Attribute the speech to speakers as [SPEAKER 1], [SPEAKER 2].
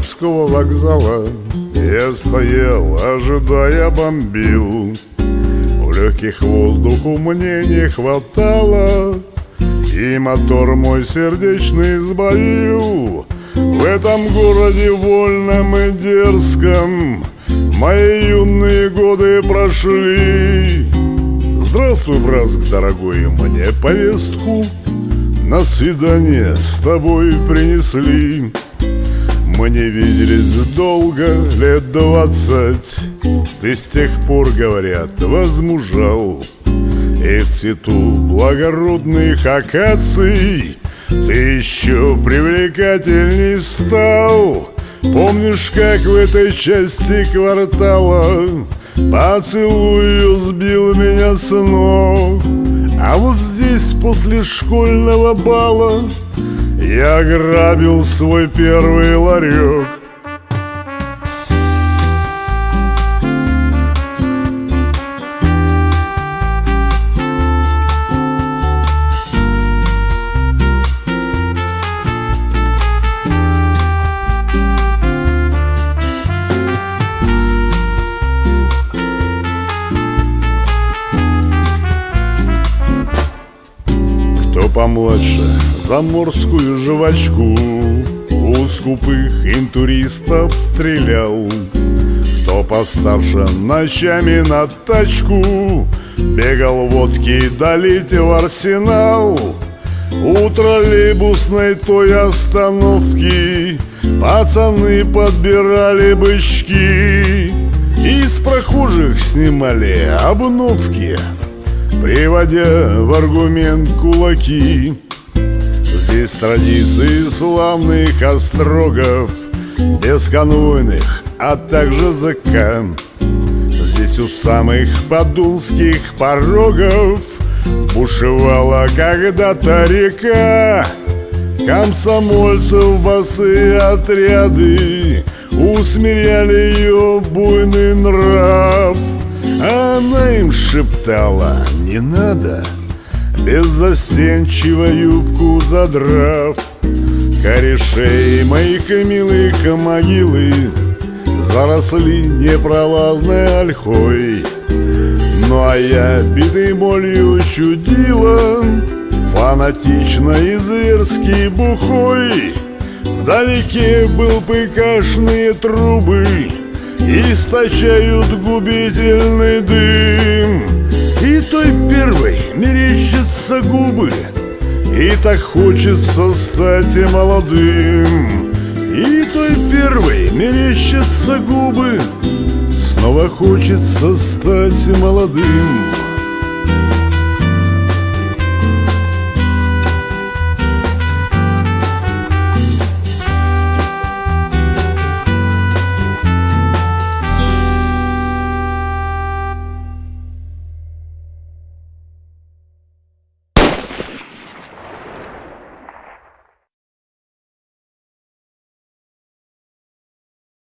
[SPEAKER 1] городского вокзала. Я стоял, ожидая бомбил. В легких воздуху мне не хватало. И мотор мой сердечный сбоил. В этом городе вольном и дерзком Мои юные годы прошли. Здравствуй, брат, дорогой, мне повестку На свидание с тобой принесли Мы не виделись долго, лет двадцать. Ты с тех пор, говорят, возмужал. И в цвету благородных акаций Ты еще привлекательней стал. Помнишь, как в этой части квартала Поцелуй сбил меня с ног? А вот здесь после школьного бала Я грабил свой первый ларек помладше заморскую жвачку У скупых интуристов стрелял. Кто постарше ночами на тачку Бегал водки долить в арсенал. У троллейбусной той остановки Пацаны подбирали бычки. Из прохожих снимали обновки Приводя в аргумент кулаки. Здесь традиции славных острогов Бесконвойных, а также ЗК. Здесь у самых подулских порогов Бушевала когда-то река. Комсомольцев босые отряды Усмиряли ее буйный нрав шептала «Не надо!» Беззастенчиво юбку задрав Корешей моих милых могилы Заросли непролазной ольхой Ну а я битый болью чудила Фанатично и зверски бухой Вдалеке был пыкашные трубы Источают губительный дым. И той первой мерещатся губы. И так хочется стать молодым. И той первой мерещатся губы. Снова хочется стать молодым